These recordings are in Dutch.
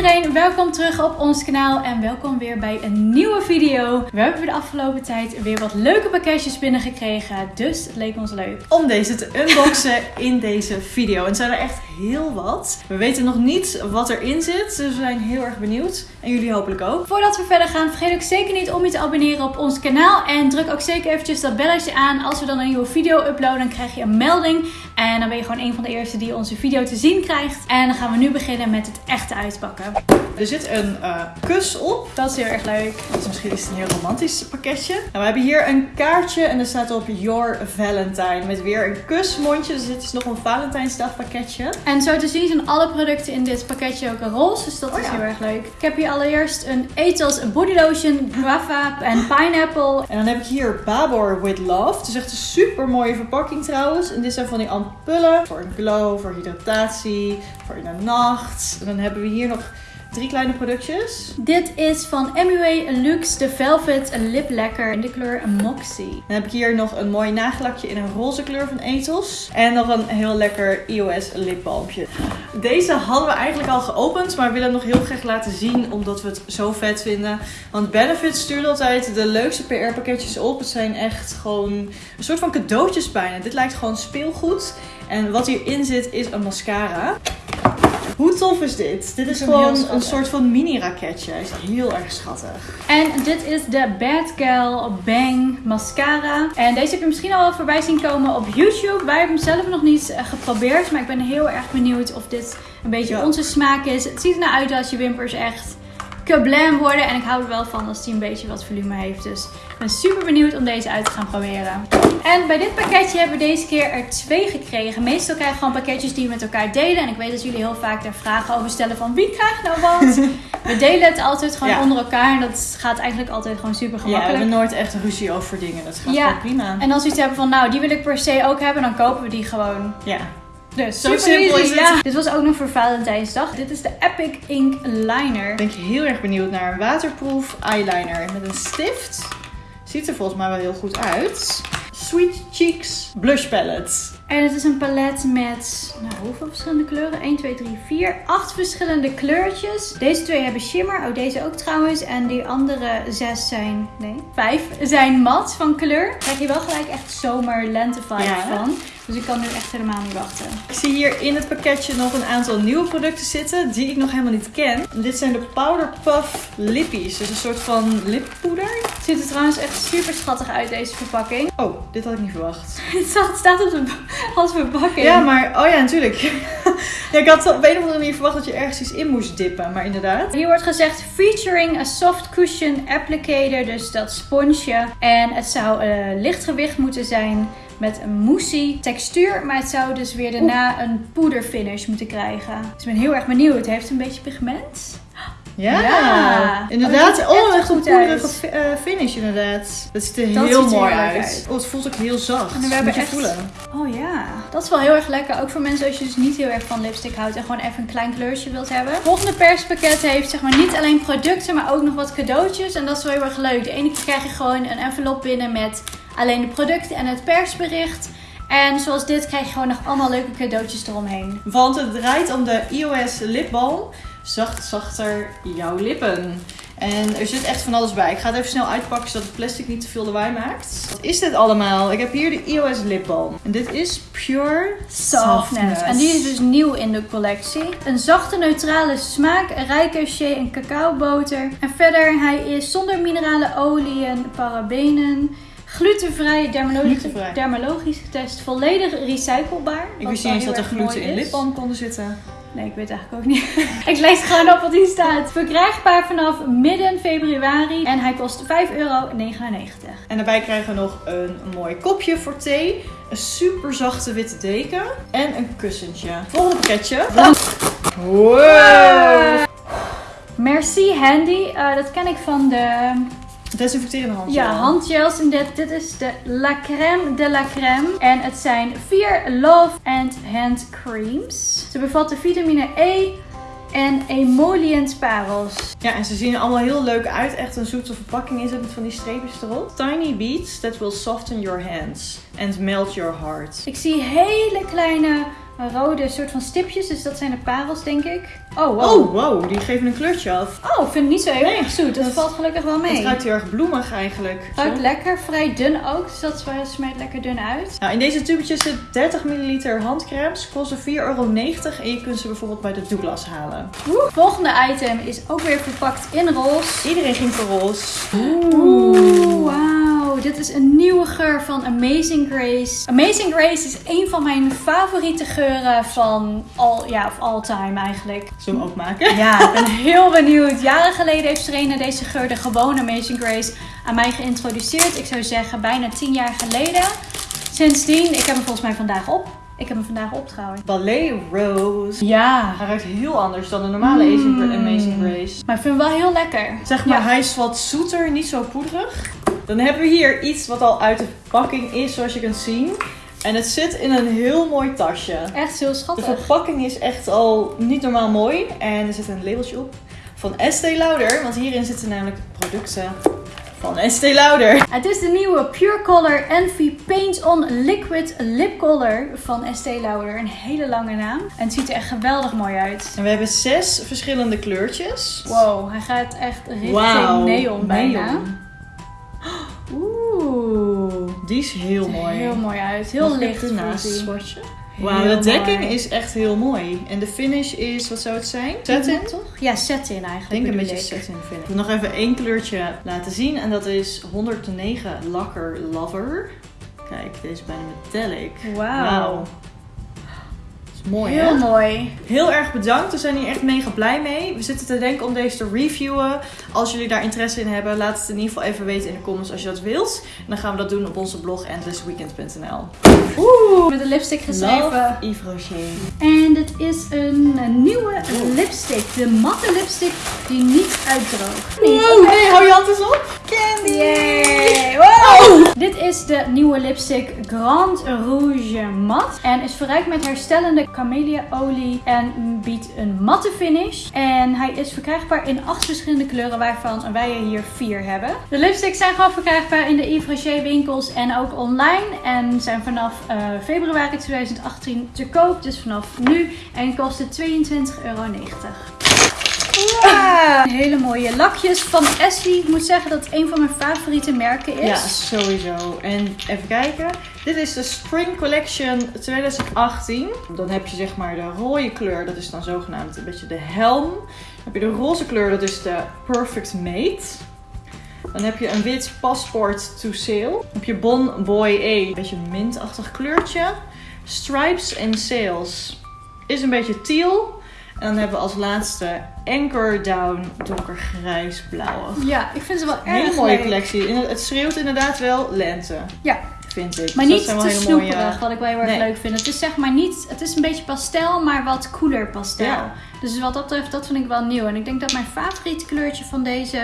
iedereen, welkom terug op ons kanaal en welkom weer bij een nieuwe video. We hebben de afgelopen tijd weer wat leuke pakketjes binnengekregen, dus het leek ons leuk. om deze te unboxen in deze video. En zijn er echt heel wat. We weten nog niet wat erin zit, dus we zijn heel erg benieuwd. En jullie hopelijk ook. Voordat we verder gaan, vergeet ook zeker niet om je te abonneren op ons kanaal en druk ook zeker eventjes dat belletje aan. Als we dan een nieuwe video uploaden, dan krijg je een melding en dan ben je gewoon een van de eerste die onze video te zien krijgt. En dan gaan we nu beginnen met het echte uitpakken. Er zit een eh, kus op. Dat is heel erg leuk. Dus misschien is het een heel romantisch pakketje. Nou, we hebben hier een kaartje en er staat op Your Valentine. Met weer een kusmondje. Dus dit is nog een Valentijnsdag pakketje. En zo te zien zijn alle producten in dit pakketje ook roze, dus dat Oh is ja. heel erg leuk. Ik heb hier allereerst een Ethos Body Lotion, Guava en Pineapple. En dan heb ik hier Babor with Love. Het is echt een super mooie verpakking trouwens. En dit zijn van die ampullen. Voor een glow, voor hydratatie, voor in de nacht. En dan hebben we hier nog drie kleine productjes. Dit is van MUA Luxe de Velvet Lip Lacquer in de kleur Moxie. Dan heb ik hier nog een mooi nagellakje in een roze kleur van Ethos. En nog een heel lekker EOS lipbalmpje. Deze hadden we eigenlijk al geopend, maar willen hem nog heel graag laten zien omdat we het zo vet vinden. Want Benefit stuurt altijd de leukste PR pakketjes op. Het zijn echt gewoon een soort van cadeautjes bijna. Dit lijkt gewoon speelgoed. En wat hierin zit is een mascara. Hoe tof is dit? Dit is gewoon een soort van mini raketje. Hij is heel erg schattig. En dit is de Bad Gal Bang Mascara. En deze heb je misschien al wel voorbij zien komen op YouTube. Wij hebben hem zelf nog niet eh, geprobeerd, maar ik ben heel erg benieuwd of dit een beetje Ja. onze smaak is. Het ziet er nou uit als je wimpers echt kablam worden. En ik hou er wel van als die een beetje wat volume heeft. Dus ik ben super benieuwd om deze uit te gaan proberen. En bij dit pakketje hebben we deze keer er twee gekregen. Meestal krijgen we gewoon pakketjes die we met elkaar delen. En ik weet dat jullie heel vaak daar vragen over stellen van wie krijgt nou wat. we delen het altijd gewoon Ja. onder elkaar. En dat gaat eigenlijk altijd gewoon super Ja, we gemakkelijk. hebben nooit echt ruzie over dingen. Dat gaat Ja. gewoon prima. En als we iets hebben van nou die wil ik per se ook hebben. Dan kopen we die gewoon. Ja. Dus Zo super simpel is het. Ja. Dit was ook nog voor Valentijnsdag. Dit is de Epic Ink Liner. Ben ik heel erg benieuwd naar een waterproof eyeliner met een stift. Ziet er volgens mij wel heel goed uit. Sweet Cheeks Blush Palette. En het is een palet met, nou hoeveel verschillende kleuren? 1, 2, 3, 4, 8 verschillende kleurtjes. Deze twee hebben shimmer, oh deze ook trouwens. En die andere zes zijn, nee, vijf zijn mat van kleur. Daar krijg je wel gelijk echt zomer-lente vibe Ja. van. Dus ik kan nu echt helemaal niet wachten. Ik zie hier in het pakketje nog een aantal nieuwe producten zitten die ik nog helemaal niet ken. Dit zijn de Powder Puff Lippies. Dus een soort van lippoeder. Het ziet er trouwens echt super schattig uit deze verpakking. Oh, dit had ik niet verwacht. Het staat op de, als verpakking. Ja, maar... Oh ja, natuurlijk. ja, ik had op een of andere manier verwacht dat je ergens iets in moest dippen. Maar inderdaad. Hier wordt gezegd featuring a soft cushion applicator, dus dat sponsje. En het zou eh, lichtgewicht moeten zijn met een moussey textuur, maar het zou dus weer daarna een poederfinish moeten krijgen. Dus ik ben heel erg benieuwd. Het heeft een beetje pigment. Ja, Ja. inderdaad. Oh, Oh, echt een goed poederige eh, finish inderdaad. Dat ziet er Dat heel ziet er mooi uit. uit. Oh, het voelt ook heel zacht. En we hebben Moet je echt- voelen. Oh ja, dat is wel heel erg lekker. Ook voor mensen als je dus niet heel erg van lipstick houdt en gewoon even een klein kleurtje wilt hebben. Het volgende perspakket heeft zeg maar niet alleen producten, maar ook nog wat cadeautjes. En dat is wel heel erg leuk. De ene keer krijg je gewoon een envelop binnen met alleen de producten en het persbericht. En zoals dit krijg je gewoon nog allemaal leuke cadeautjes eromheen. Want het draait om de iOS lipbalm. Zacht, zachter jouw lippen. En er zit echt van alles bij. Ik ga het even snel uitpakken zodat het plastic niet te veel lawaai maakt. Wat is dit allemaal? Ik heb hier de iOS lipbalm. En dit is Pure Softness. En die is dus nieuw in de collectie. Een zachte neutrale smaak, rijke shea en cacaoboter. En verder, hij is zonder minerale oliën, parabenen, glutenvrij, dermologisch, getest, volledig recyclebaar. Ik wist niet eens dat er gluten in lipbalm konden zitten. Nee, ik weet eigenlijk ook niet. ik lees gewoon op wat hier staat. Verkrijgbaar vanaf midden februari en hij kost 5,99 euro. En daarbij krijgen we nog een mooi kopje voor thee. Een super zachte witte deken. En een kussentje. Volgende pakketje. Wow! Merci Handy. Eh, dat ken ik van de Desinfecterende handje. Ja, handgels. En dit, dit is de La Crème de la Crème. En het zijn vier Love and Hand Creams. Ze bevatten vitamine E en emollient parels. Ja, en ze zien er allemaal heel leuk uit. Echt een zoete verpakking is het met van die streepjes erop. Tiny beads that will soften your hands and melt your heart. Ik zie hele kleine rode soort van stipjes. Dus dat zijn de parels, denk ik. Oh, wow. Oh, wow, die geven een kleurtje af. Oh, ik vind het niet zo heel Nee, erg zoet. Dat, dat- valt gelukkig wel mee. Het ruikt heel erg bloemig eigenlijk. Ruikt Zo. lekker, vrij dun ook. Dus dat smijt lekker dun uit. Nou, in deze tubetjes zit 30 milliliter handcremes. Kosten 4,90 euro. En je kunt ze bijvoorbeeld bij de Douglas halen. Volgende item is ook weer verpakt in roze. Iedereen ging voor roze. Oeh, wauw. Dit is een nieuwe geur van Amazing Grace. Amazing Grace is een van mijn favoriete geuren van all, ja, of all time eigenlijk. Zullen we hem maken? Ja, ik ben heel benieuwd. Jaren geleden heeft Serena deze geur, de gewone Amazing Grace, aan mij geïntroduceerd. Ik zou zeggen bijna 10 jaar geleden. Sindsdien, ik heb hem volgens mij vandaag op. Ik heb hem vandaag op trouwens. Ballet Rose. Ja. Hij ruikt heel anders dan de normale Mm. Amazing Grace. Maar ik vind hem wel heel lekker. Zeg maar, Ja. hij is wat zoeter, niet zo poederig. Dan hebben we hier iets wat al uit de verpakking is, zoals je kunt zien. En het zit in een heel mooi tasje. Echt heel De schattig. verpakking is echt al niet normaal mooi. En er zit een labeltje op van Estee Lauder. Want hierin zitten namelijk producten van Estee Lauder. Het is de nieuwe Pure Color Envy Paint On Liquid Lip Color van Estee Lauder. Een hele lange naam. En het ziet er echt geweldig mooi uit. En we hebben zes verschillende kleurtjes. Wow, hij gaat echt richting neon bijna. neon. Die is heel Ziet er mooi. Heel mooi uit. Heel Mag ik licht ernaast fuzzy. swatchen? Heel Wauw, de dekking mooi. is echt heel mooi. En de finish is, wat zou het zijn? Satin? toch? Ja, satin eigenlijk. Ik denk een bedoel beetje ik. satin finish. Ik wil nog even één kleurtje laten zien. En dat is 109 Lakker Lover. Kijk, deze is bijna metallic. Wauw. Mooi, Heel hè? mooi. Heel erg bedankt. We zijn hier echt mega blij mee. We zitten te denken om deze te reviewen. Als jullie daar interesse in hebben, laat het in ieder geval even weten in de comments als je dat wilt. En dan gaan we dat doen op onze blog endlessweekend.nl. Oeh. Met een lipstick geschreven. Love Yves Rocher. En dit is een nieuwe lipstick. De matte lipstick die niet uitdroogt. Wow, hey, hou je hand eens op. Yay! Wow! Dit is de nieuwe lipstick Grand Rouge Mat. En is verrijkt met herstellende camellia olie en biedt een matte finish. En hij is verkrijgbaar in acht verschillende kleuren, waarvan wij er hier vier hebben. De lipsticks zijn gewoon verkrijgbaar in de Yves Rocher winkels en ook online. En zijn vanaf eh, februari 2018 te koop, dus vanaf nu. En kosten 22,90 euro. Hele mooie lakjes van Essie. Ik moet zeggen dat het een van mijn favoriete merken is. Ja, sowieso. En even kijken. Dit is de Spring Collection 2018. Dan heb je zeg maar de rode kleur, dat is dan zogenaamd een beetje de helm. Dan heb je de roze kleur, dat is de Perfect Mate. Dan heb je een wit Passport to Sail. Dan heb je Bon Boy A, een beetje een mintachtig kleurtje. Stripes and Sails is een beetje teal. En dan hebben we als laatste Anchor Down donkergrijs blauwe. Ja, ik vind ze wel erg hele mooie leuk. collectie. In- Het schreeuwt inderdaad wel lente, Ja, vind ik. maar Dus niet te snoeperig, mooie- wat ik wel heel erg Nee. leuk vind. Het is zeg maar niet, het is een beetje pastel, maar wat cooler pastel. Ja. Dus wat dat betreft, dat vind ik wel nieuw. En ik denk dat mijn favoriete kleurtje van deze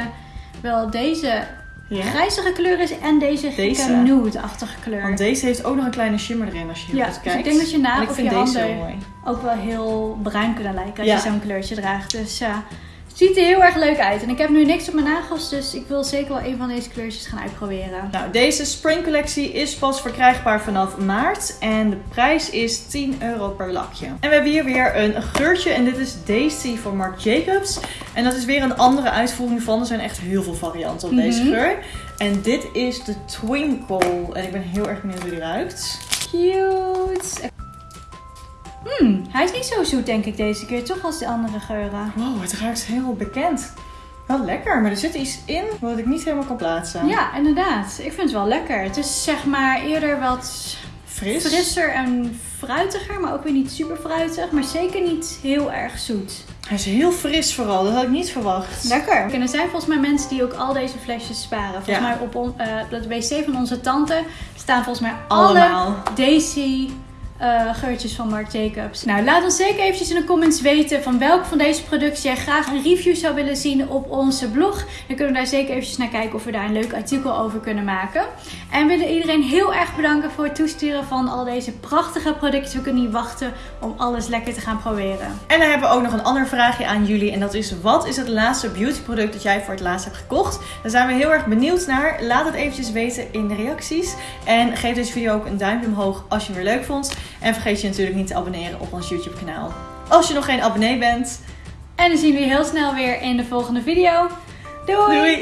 wel deze Ja. grijzige kleur is en deze, Deze. nude-achtige kleur. Want deze heeft ook nog een kleine shimmer erin als je Ja, goed dus kijkt. ik denk dat je na En ik op vind je deze handen- ook wel heel bruin kunnen lijken als Ja. je zo'n kleurtje draagt. Dus ja, ziet er heel erg leuk uit. En ik heb nu niks op mijn nagels, dus ik wil zeker wel een van deze kleurtjes gaan uitproberen. Nou, deze Spring collectie is pas verkrijgbaar vanaf maart. En de prijs is 10 euro per lakje. En we hebben hier weer een geurtje. En dit is Daisy van Marc Jacobs. En dat is weer een andere uitvoering van. Er zijn echt heel veel varianten op deze Mhm. geur. En dit is de Twinkle. En ik ben heel erg benieuwd hoe die ruikt. Cute. Hmm, hij is niet zo zoet denk ik deze keer, toch als de andere geuren. Wow, het ruikt heel bekend. Wel lekker, maar er zit iets in wat ik niet helemaal kan plaatsen. Ja, inderdaad. Ik vind het wel lekker. Het is zeg maar eerder wat Fris. frisser en fruitiger, maar ook weer niet super fruitig, maar zeker niet heel erg zoet. Hij is heel fris vooral, dat had ik niet verwacht. Lekker. En er zijn volgens mij mensen die ook al deze flesjes sparen. Volgens Ja. mij op on, op het wc van onze tante staan volgens mij alle Allemaal. Daisy eh, geurtjes van Marc Jacobs. Nou, laat ons zeker eventjes in de comments weten van welke van deze producten jij graag een review zou willen zien op onze blog. Dan kunnen we daar zeker eventjes naar kijken of we daar een leuk artikel over kunnen maken. En we willen iedereen heel erg bedanken voor het toesturen van al deze prachtige producten. We kunnen niet wachten om alles lekker te gaan proberen. En dan hebben we ook nog een ander vraagje aan jullie. En dat is, wat is het laatste beautyproduct dat jij voor het laatst hebt gekocht? Daar zijn we heel erg benieuwd naar. Laat het eventjes weten in de reacties. En geef deze video ook een duimpje omhoog als je hem weer leuk vond. En vergeet je natuurlijk niet te abonneren op ons YouTube kanaal. Als je nog geen abonnee bent. En dan zien we je heel snel weer in de volgende video. Doei! Doei!